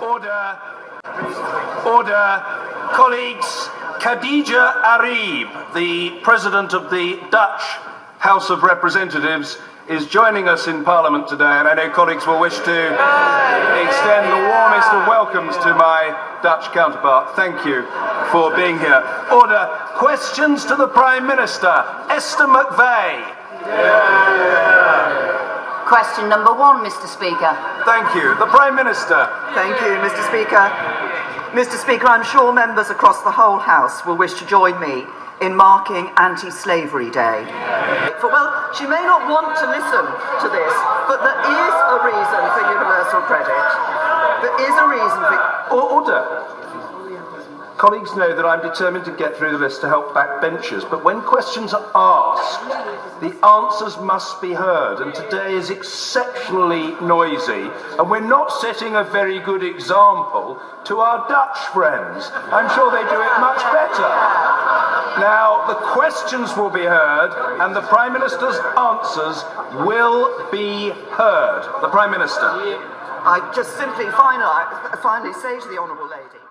Order. Order. Colleagues, Khadija Arib, the President of the Dutch House of Representatives, is joining us in Parliament today, and I know colleagues will wish to extend the warmest of welcomes to my Dutch counterpart. Thank you for being here. Order. Questions to the Prime Minister. Esther McVey. Question number one, Mr Speaker. Thank you. The Prime Minister. Thank you, Mr Speaker. Mr Speaker, I'm sure members across the whole House will wish to join me in marking Anti-Slavery Day. For, well, she may not want to listen to this, but there is a reason for universal credit. There is a reason for... Order. Colleagues know that I'm determined to get through the list to help backbenchers, but when questions are asked, the answers must be heard, and today is exceptionally noisy, and we're not setting a very good example to our Dutch friends. I'm sure they do it much better. Now, the questions will be heard, and the Prime Minister's answers will be heard. The Prime Minister. I just simply finally, finally say to the Honourable Lady...